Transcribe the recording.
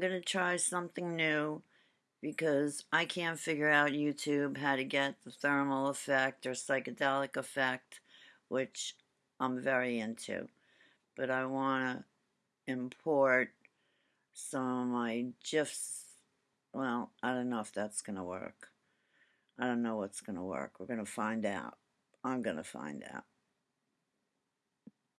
going to try something new because I can't figure out YouTube how to get the thermal effect or psychedelic effect, which I'm very into. But I want to import some of my GIFs. Well, I don't know if that's going to work. I don't know what's going to work. We're going to find out. I'm going to find out.